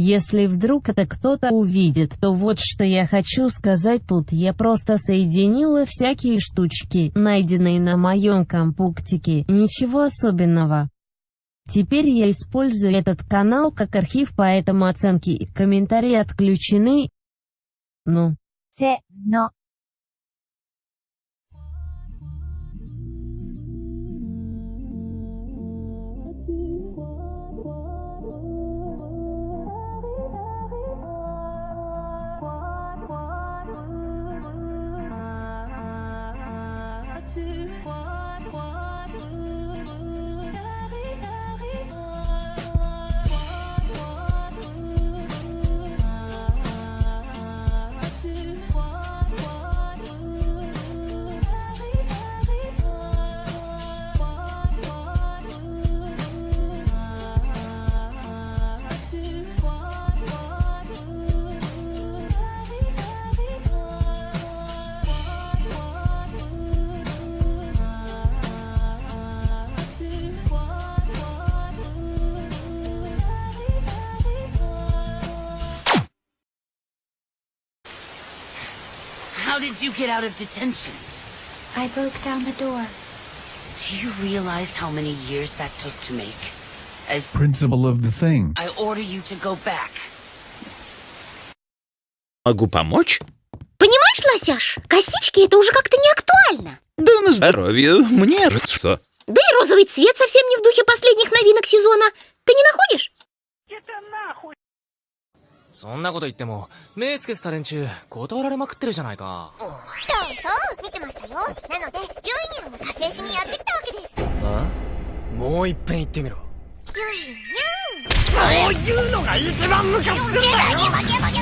Если вдруг это кто-то увидит, то вот что я хочу сказать тут. Я просто соединила всякие штучки, найденные на моем компуктике, ничего особенного. Теперь я использую этот канал как архив, поэтому оценки и комментарии отключены. Ну. せの。How did you get out of detention? I broke down the door. Do you realize how many years that took to make? As Principle of the thing. I order you to go back. Могу помочь? Понимаешь, Лосяш, косички это уже как-то не актуально. Да на здоровье. Мне же что? Да и розовый цвет совсем не в духе последних новинок сезона. Ты не находишь? そんなこと言っても目つけてた連中断られまくってるじゃないかそうそう、見てましたよ。なので、ユイニャンを加勢しにやってきたわけです。あもういっぺん言ってみろユイニャン。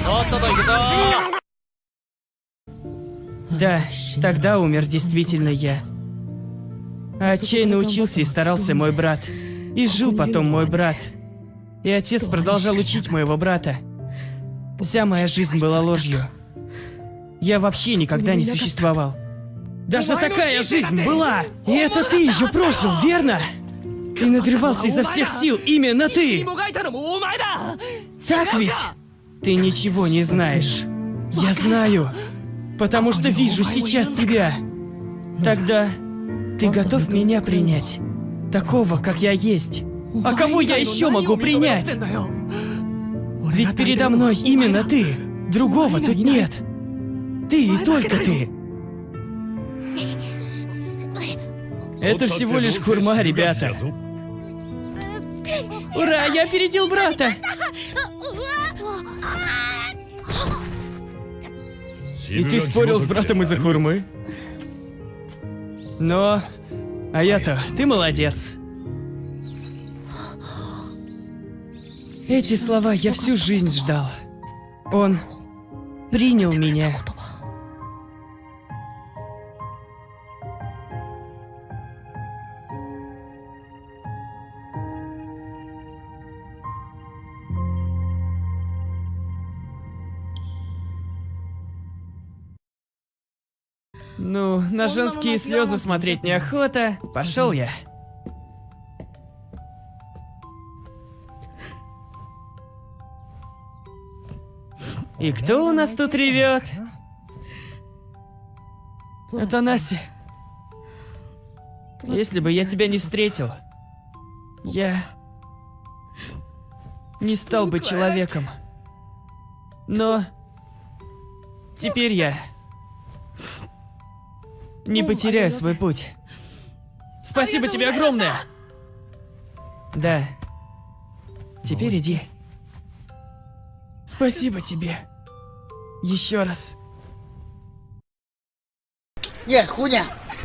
とっとと行くぞ Да, тогда умер действительно я. А отчаянно учился и старался мой брат. И жил потом мой брат. И отец продолжал учить моего брата. Вся моя жизнь была ложью. Я вообще никогда не существовал. Даже такая жизнь была! И это ты ее прожил, верно? И надрывался изо всех сил имя на «ты». Так ведь? Ты ничего не знаешь. Я знаю, потому что вижу сейчас тебя. Тогда ты готов меня принять? Такого, как я есть. А кого я еще могу принять? Ведь передо мной именно ты. Другого тут нет. Ты и только ты. Это всего лишь хурма, ребята. Ура, я опередил брата! И ты спорил с братом из-за хурмы? Но... А я-то, ты молодец. Эти слова я всю жизнь ждал. Он принял меня. Ну, на женские слезы смотреть неохота. Пошел я. И кто у нас тут ревет? Это Наси. Если бы я тебя не встретил, я не стал бы человеком. Но теперь я не потеряю свой путь. Спасибо тебе огромное! Да. Теперь иди. Спасибо тебе. Еще раз. Не, хуйня.